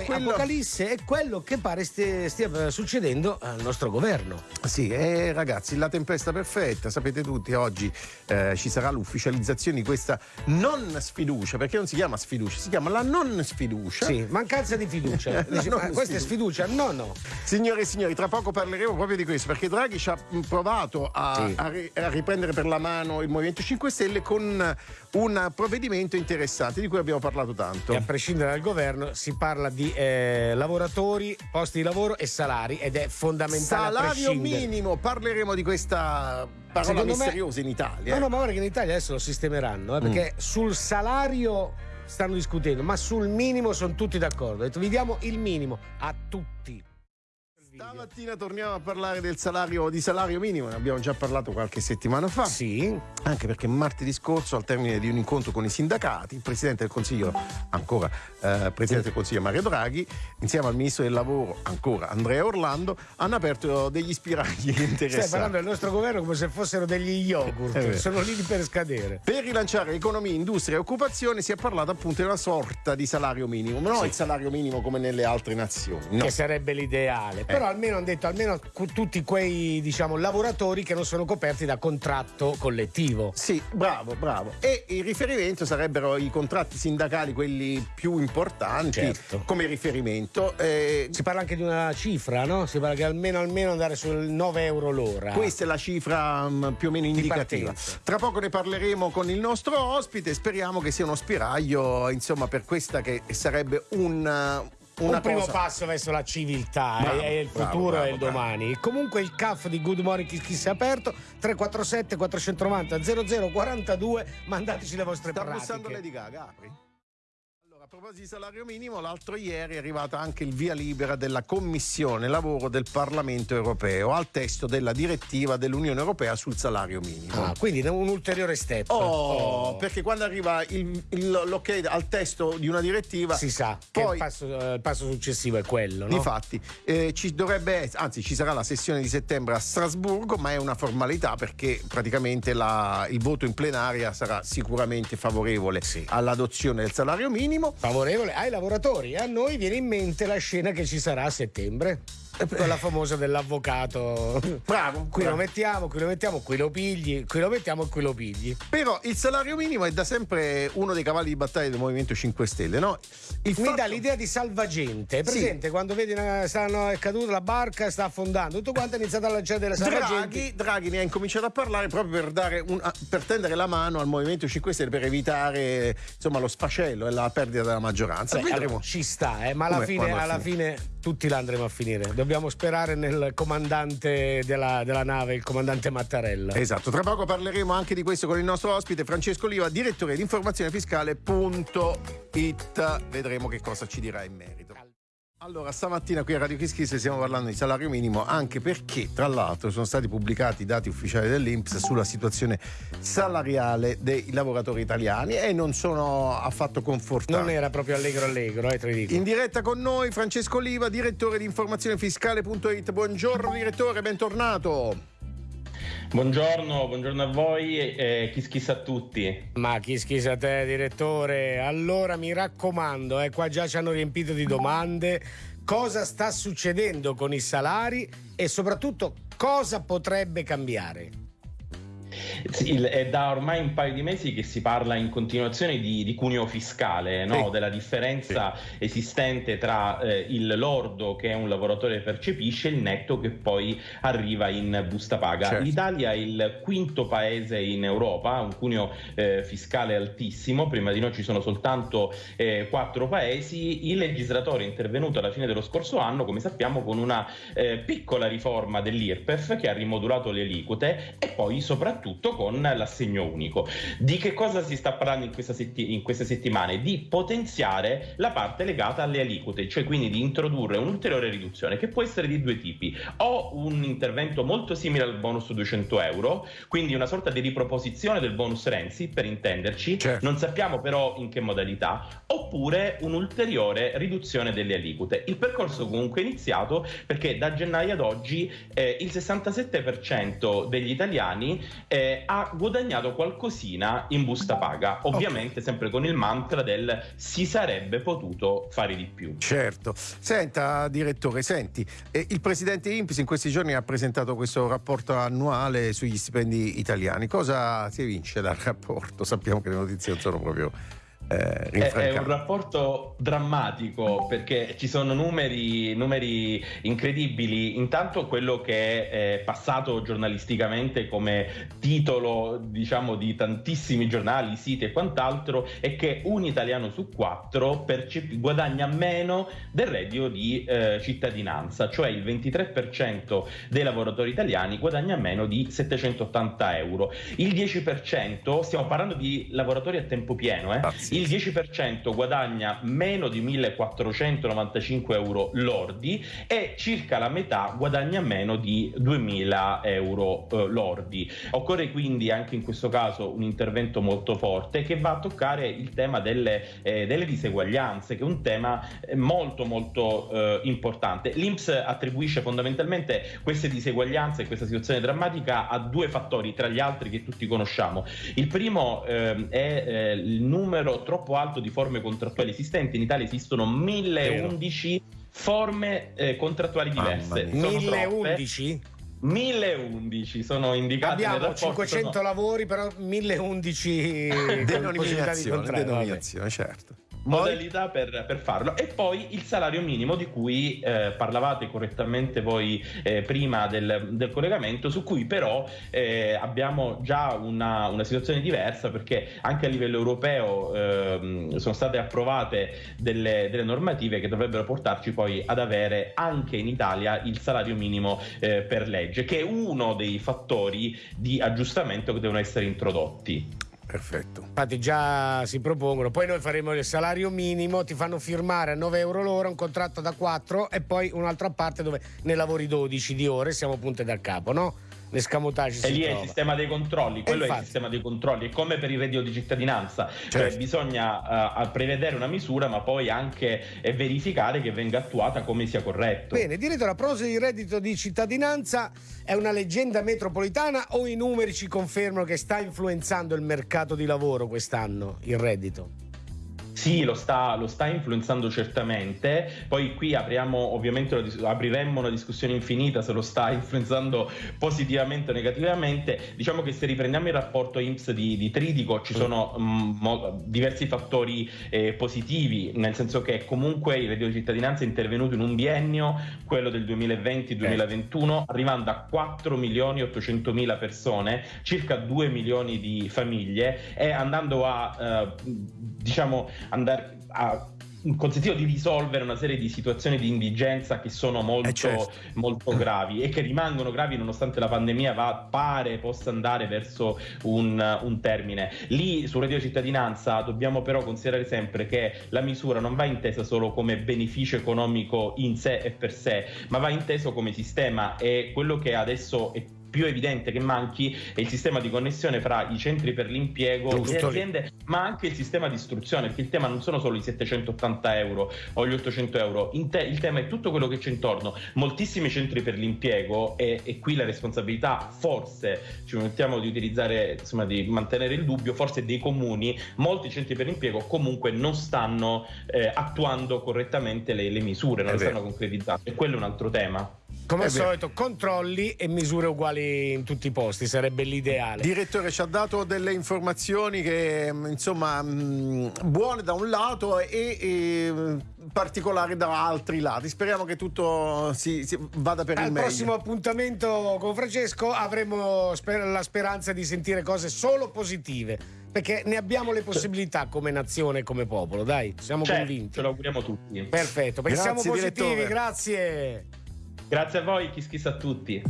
poi quello... Apocalisse è quello che pare stia, stia succedendo al nostro governo. Sì, eh, ragazzi, la tempesta perfetta, sapete tutti, oggi eh, ci sarà l'ufficializzazione di questa non sfiducia, perché non si chiama sfiducia, si chiama la non sfiducia. Sì, mancanza di fiducia. Dice, non questa è sfiducia? No, no. Signore e signori, tra poco parleremo proprio di questo, perché Draghi ci ha provato a, sì. a, a riprendere per la mano il Movimento 5 Stelle con un provvedimento interessante di cui abbiamo parlato tanto. E a prescindere dal governo si parla di eh, lavoratori, posti di lavoro e salari ed è fondamentale. Salario minimo, parleremo di questa parola Secondo misteriosa me... in Italia. No, no, ma guarda che in Italia adesso lo sistemeranno, eh, perché mm. sul salario stanno discutendo, ma sul minimo sono tutti d'accordo. Vi diamo il minimo a tutti. Stamattina torniamo a parlare del salario di salario minimo, ne abbiamo già parlato qualche settimana fa. Sì. Anche perché martedì scorso, al termine di un incontro con i sindacati, il Presidente del Consiglio, ancora eh, Presidente del Consiglio Mario Draghi, insieme al Ministro del Lavoro, ancora Andrea Orlando, hanno aperto degli spiragli interessanti. Stai parlando del nostro governo come se fossero degli yogurt, sono lì per scadere. Per rilanciare economia, industria e occupazione si è parlato appunto di una sorta di salario minimo, non sì. il salario minimo come nelle altre nazioni. No. Che sarebbe l'ideale, eh. Però almeno hanno detto almeno tutti quei diciamo, lavoratori che non sono coperti da contratto collettivo. Sì, bravo, bravo. E il riferimento sarebbero i contratti sindacali, quelli più importanti, certo. come riferimento. Eh, si parla anche di una cifra, no? Si parla che almeno, almeno andare sul 9 euro l'ora. Questa è la cifra um, più o meno indicativa. Tra poco ne parleremo con il nostro ospite, speriamo che sia uno spiraglio, insomma, per questa che sarebbe un una un primo passo verso la civiltà bravo, è il futuro e il domani. Comunque il CAF di Good Morning Kiss Kiss è aperto 347 490 0042 mandateci le vostre Sta pratiche. Sta bussando Lady Gaga, apri proposito di salario minimo, l'altro ieri è arrivato anche il via libera della Commissione Lavoro del Parlamento europeo al testo della direttiva dell'Unione Europea sul salario minimo. Ah, quindi un ulteriore step. Oh, oh. perché quando arriva il, il, l'ok al testo di una direttiva si sa poi, che il passo, eh, il passo, successivo è quello. No? Infatti, eh, ci dovrebbe, anzi, ci sarà la sessione di settembre a Strasburgo, ma è una formalità perché praticamente la, il voto in plenaria sarà sicuramente favorevole sì. all'adozione del salario minimo favorevole ai lavoratori. A noi viene in mente la scena che ci sarà a settembre quella famosa dell'avvocato. Bravo. Qui bravo. lo mettiamo, qui lo mettiamo, qui lo pigli, qui lo mettiamo e qui lo pigli. Però il salario minimo è da sempre uno dei cavalli di battaglia del Movimento 5 Stelle, no? Il Mi fatto... dà l'idea di salvagente. È presente sì. quando vedi una, stanno, è caduta la barca, sta affondando, tutto quanto è iniziato a lanciare delle salvagenti. Draghi, Draghi ne ha incominciato a parlare proprio per, dare un, per tendere la mano al Movimento 5 Stelle per evitare insomma, lo sfascello e la perdita della maggioranza. Beh, allora, ci sta, eh, ma alla, fine, alla fine tutti l'andremo a finire. Dobbiamo sperare nel comandante della, della, nave, il comandante Mattarella. Esatto, tra poco parleremo anche di questo con il nostro ospite Francesco Oliva, direttore di informazione fiscale.it. Vedremo che cosa ci dirà in merito. Allora, stamattina qui a Radio Kiss stiamo parlando di salario minimo anche perché, tra l'altro, sono stati pubblicati i dati ufficiali dell'Inps sulla situazione salariale dei lavoratori italiani e non sono affatto confortanti. Non era proprio allegro allegro, eh, te. In diretta con noi Francesco Oliva, direttore di informazionefiscale.it. Buongiorno direttore, bentornato. Buongiorno, buongiorno a voi e chi schissa a tutti. Ma chi schissa a te, direttore? Allora mi raccomando, eh, qua già ci hanno riempito di domande. Cosa sta succedendo con i salari e soprattutto cosa potrebbe cambiare? Sì, è da ormai un paio di mesi che si parla in continuazione di, di cuneo fiscale, no? sì. della differenza sì. esistente tra eh, il lordo che un lavoratore percepisce e il netto che poi arriva in busta paga. Certo. L'Italia è il quinto paese in Europa, un cuneo eh, fiscale altissimo, prima di noi ci sono soltanto eh, quattro paesi, il legislatore è intervenuto alla fine dello scorso anno, come sappiamo, con una eh, piccola riforma dell'IRPEF che ha rimodulato le aliquote e poi soprattutto soprattutto con l'assegno unico. Di che cosa si sta parlando in, setti- in, queste settimane? Di potenziare la parte legata alle aliquote, cioè quindi di introdurre un'ulteriore riduzione che può essere di due tipi, o un intervento molto simile al bonus 200 euro, quindi una sorta di riproposizione del bonus Renzi, per intenderci, certo. non sappiamo però in che modalità, oppure un'ulteriore riduzione delle aliquote. Il percorso comunque è iniziato perché da gennaio ad oggi eh, il 67% degli italiani eh, ha guadagnato qualcosina in busta paga, ovviamente okay. sempre con il mantra del si sarebbe potuto fare di più. Certo. Senta, direttore, senti, eh, il presidente Impis in questi giorni ha presentato questo rapporto annuale sugli stipendi italiani. Cosa si evince dal rapporto? Sappiamo che le notizie non sono proprio eh, è, un rapporto drammatico perché ci sono numeri, numeri, incredibili. Intanto quello che è passato giornalisticamente come titolo diciamo di tantissimi giornali, siti e quant'altro è che un italiano su quattro percep- guadagna meno del reddito di eh, cittadinanza, cioè il 23% dei lavoratori italiani guadagna meno di 780 euro. Il 10%, stiamo parlando di lavoratori a tempo pieno, eh? Il 10% guadagna meno di 1495 euro lordi e circa la metà guadagna meno di 2000 euro eh, lordi. Occorre quindi anche in questo caso un intervento molto forte che va a toccare il tema delle, eh, delle diseguaglianze, che è un tema eh, molto molto eh, importante. L'Inps attribuisce fondamentalmente queste diseguaglianze e questa situazione drammatica a due fattori, tra gli altri che tutti conosciamo. Il primo ehm, è eh, il numero troppo alto di forme contrattuali esistenti. In Italia esistono 1011 forme eh, contrattuali diverse. 1011? 1011 sono indicati abbiamo 500 no. lavori però 1011 denominazione, denominazione certo modalità per, per, farlo. E poi il salario minimo di cui eh, parlavate correttamente voi eh, prima del, del, collegamento su cui però eh, abbiamo già una, una, situazione diversa perché anche a livello europeo ehm, sono state approvate delle, delle, normative che dovrebbero portarci poi ad avere anche in Italia il salario minimo eh, per legge che è uno dei fattori di aggiustamento che devono essere introdotti Perfetto. Infatti già si propongono, poi noi faremo il salario minimo, ti fanno firmare a 9 euro l'ora un contratto da 4 e poi un'altra parte dove ne lavori 12 di ore, siamo punte dal capo, no? L'escamotage e lì trova. è il sistema dei controlli quello è il sistema dei controlli è come per il reddito di cittadinanza cioè, certo. cioè bisogna uh, prevedere una misura ma poi anche eh, verificare che venga attuata come sia corretto bene direttore a proposito di reddito di cittadinanza è una leggenda metropolitana o i numeri ci confermano che sta influenzando il mercato di lavoro quest'anno il reddito sì, lo sta, lo sta, influenzando certamente. Poi qui apriamo ovviamente una, apriremmo una discussione infinita se lo sta influenzando positivamente o negativamente. Diciamo che se riprendiamo il rapporto IMSS di, di Tridico ci sono mh, mm, diversi fattori eh, positivi, nel senso che comunque il reddito di cittadinanza è intervenuto in un biennio, quello del 2020-2021, arrivando a 4 milioni e 800 mila persone, circa 2 milioni di famiglie e andando a eh, diciamo andare a consentito di risolvere una serie di situazioni di indigenza che sono molto, eh certo. molto gravi e che rimangono gravi nonostante la pandemia va, pare possa andare verso un, un termine. Lì su Radio Cittadinanza dobbiamo però considerare sempre che la misura non va intesa solo come beneficio economico in sé e per sé, ma va inteso come sistema e quello che adesso è più evidente che manchi è il sistema di connessione fra i centri per l'impiego, Giusto. le aziende, ma anche il sistema di istruzione, perché il tema non sono solo i 780 euro o gli 800 euro, te- il tema è tutto quello che c'è intorno. Moltissimi centri per l'impiego e, e qui la responsabilità forse ci mettiamo di utilizzare, insomma di mantenere il dubbio, forse dei comuni, molti centri per l'impiego comunque non stanno eh, attuando correttamente le, le misure, non è le vero. stanno concretizzando e quello è un altro tema. Come al solito, controlli e misure uguali in tutti i posti, sarebbe l'ideale. Direttore, ci ha dato delle informazioni che, mm, insomma, mm, buone da un lato e, e particolari da altri lati. Speriamo che tutto si, si vada per Al il meglio. Al prossimo appuntamento con Francesco avremo sper- la speranza di sentire cose solo positive. Perché ne abbiamo le possibilità come nazione e come popolo, dai, siamo certo, convinti. Ce lo auguriamo tutti. Perfetto, perché grazie, siamo positivi, direttore. grazie. Grazie a voi, Kiss Kiss a tutti.